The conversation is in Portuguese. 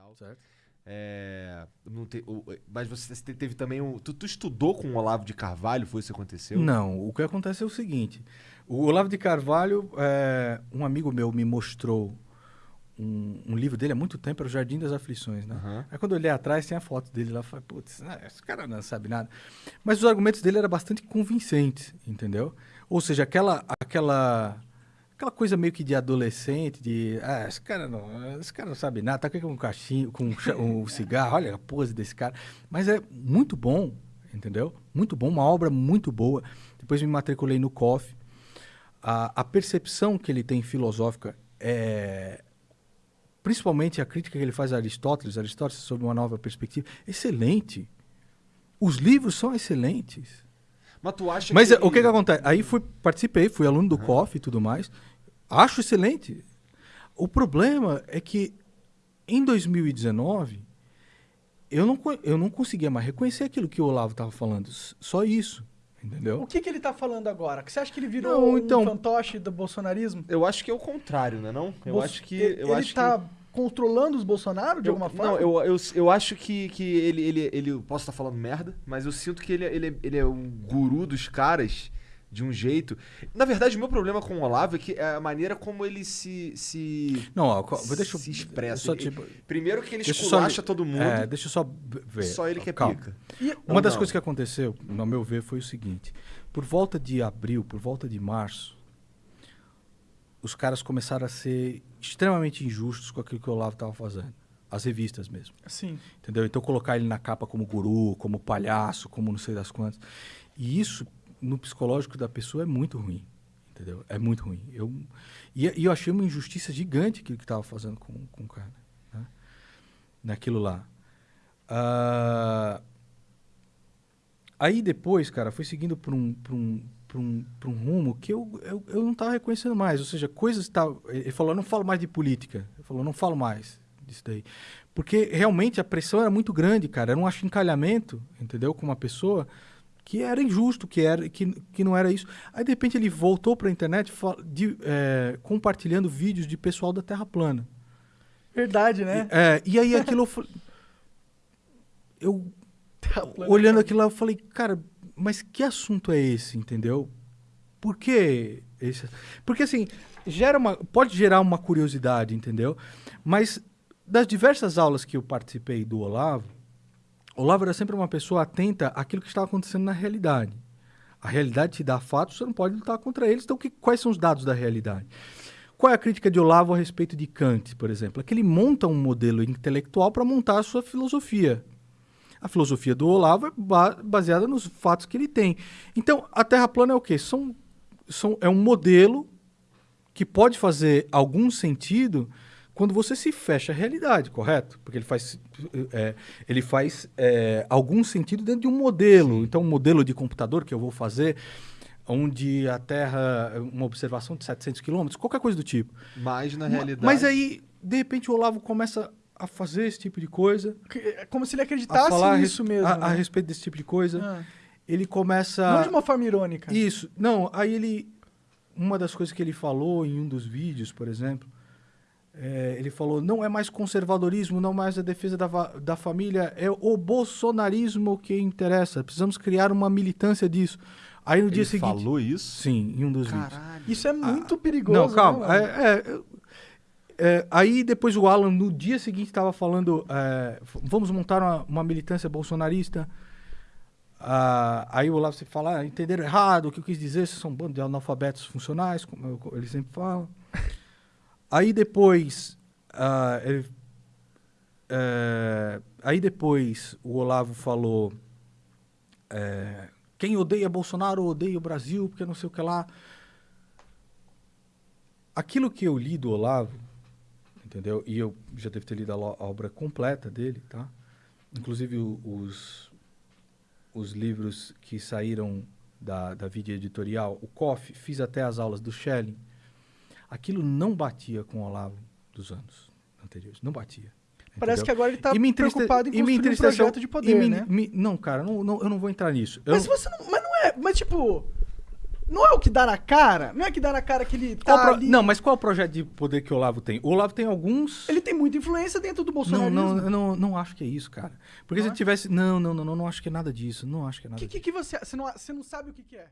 tal. Certo. É, te- o- mas você te- teve também um. Tu, tu estudou com o Olavo de Carvalho? Foi isso que aconteceu? Não, o que acontece é o seguinte: o Olavo de Carvalho, é, um amigo meu me mostrou um, um livro dele há muito tempo, era o Jardim das Aflições, né? Aham. Aí quando eu olhei atrás, tem a foto dele lá, eu falei, putz, ah, esse cara não sabe nada. Mas os argumentos dele eram bastante convincentes, entendeu? Ou seja, aquela, aquela, aquela coisa meio que de adolescente, de, ah, esse cara não, esse cara não sabe nada, tá com um cachinho, com um, um cigarro, olha a pose desse cara. Mas é muito bom, entendeu? Muito bom, uma obra muito boa. Depois me matriculei no COF. A, a percepção que ele tem filosófica é principalmente a crítica que ele faz a Aristóteles, Aristóteles sob uma nova perspectiva, excelente. Os livros são excelentes. Mas tu acha Mas que. é, o que que acontece? Aí fui, participei, fui aluno do COF e tudo mais. Acho excelente. O problema é que em 2019 eu não, eu não conseguia mais reconhecer aquilo que o Olavo estava falando. Só isso. Entendeu? O que, que ele tá falando agora? Você acha que ele virou Não, um então- fantoche do bolsonarismo? Eu acho que é o contrário, né? Não? Eu acho que. ele, Eu ele acho tá que... controlando os Bolsonaro de Eu- alguma forma? Não, eu, eu, eu acho que, que ele, ele, ele. Posso estar falando merda, mas eu sinto que ele, é- ele, é- ele é um guru dos caras de um jeito. Na verdade, o meu problema com o Olavo é que é a maneira como ele se. se Não, ó, deixa eu se expressa. só, Ele- tipo, Primeiro que ele eu só- esculacha todo mundo. É, deixa eu só ver. só ele que é Calma. pica. E- Uma das não? coisas que aconteceu, no meu ver, foi o seguinte: por volta de abril, por volta de março, os caras começaram a ser extremamente injustos com aquilo que o Olavo estava fazendo. As revistas mesmo. Sim. Entendeu? Então colocar ele na capa como guru, como palhaço, como não sei das quantas. E isso, no psicológico da pessoa, é muito ruim. Entendeu? É muito ruim. Eu, e, e eu achei uma injustiça gigante aquilo que estava fazendo com, com o cara. Né? Naquilo lá. Ah, aí depois, cara, foi seguindo por um, por um, por um, um rumo que eu, eu, eu não estava reconhecendo mais. Ou seja, coisas estavam. Ele falou, não falo mais de política. Ele falou, não falo mais disso daí. Porque realmente a pressão era muito grande, cara. Era um achincalhamento, entendeu? Com uma pessoa que era injusto, que, era, que, que não era isso. Aí, de repente, ele voltou para a internet de, é, compartilhando vídeos de pessoal da Terra plana. Verdade, né? E, é, e aí aquilo eu falei. Eu, plana. olhando aquilo lá, eu falei, cara, mas que assunto é esse, entendeu? Por que esse? Porque assim, gera uma, pode gerar uma curiosidade, entendeu? Mas das diversas aulas que eu participei do Olavo, Olavo era sempre uma pessoa atenta àquilo que estava acontecendo na realidade. A realidade te dá fatos, você não pode lutar contra eles. Então, que, quais são os dados da realidade? Qual é a crítica de Olavo a respeito de Kant, por exemplo? É que ele monta um modelo intelectual para montar a sua filosofia. A filosofia do Olavo é ba- baseada nos fatos que ele tem. Então, a Terra plana é o quê? São, são, é um modelo que pode fazer algum sentido quando você se fecha à realidade, correto? Porque ele faz, é, ele faz é, algum sentido dentro de um modelo. Então, um modelo de computador que eu vou fazer, onde a Terra, uma observação de 700 quilômetros, qualquer coisa do tipo. Mas na realidade. Mas aí, de repente, o Olavo começa a fazer esse tipo de coisa, É como se ele a acreditasse falar a nisso mesmo. a, a né? respeito desse tipo de coisa. Ah. Ele começa. Não de uma forma irônica. Isso. Não, aí ele. Uma das coisas que ele falou em um dos vídeos, por exemplo, é, ele falou: não é mais conservadorismo, não mais a defesa da, da família, é o bolsonarismo que interessa. Precisamos criar uma militância disso. Aí no ele dia seguinte. falou isso? Sim, em um dos vídeos. Caralho. Isso é muito perigoso. Ah, Não, calma. né, É, é, é, aí depois o Alan, no dia seguinte, estava falando: é, vamos montar uma, uma militância bolsonarista. Ah, aí o Olavo se fala: ah, entenderam errado, o que eu quis dizer, vocês são um bando de analfabetos funcionais, como eu- ele sempre fala. Aí depois. ah, ele- é, aí depois o Olavo falou. é, quem odeia Bolsonaro odeia o Brasil, porque não sei o que lá aquilo que eu li do Olavo, entendeu? E eu já devo ter lido a, a obra completa dele, tá? Inclusive o- os, os livros que saíram da, da vida editorial, o COF, fiz até as aulas do Schelling. Aquilo não batia com o Olavo dos anos anteriores, não batia. Parece entendeu? que agora ele tá E me entriste- preocupado em e construir um projeto de e poder, me- né? me- não, cara, não, não- eu não vou entrar nisso. Mas não- você não. Mas não é. Mas tipo. Não é o que dá na cara? Não é que dá na cara que ele tá pro- ali... Não, mas qual é o projeto de poder que o Olavo tem? O Olavo tem alguns. Ele tem muita influência dentro do Não, bolsonarismo. não, eu não, não acho que é isso, cara. Porque Não se é? tivesse. Não, não, não, não, não acho que é nada disso. Não acho que é O nada que, disso. que, que você... Você não, você não sabe o que, que é?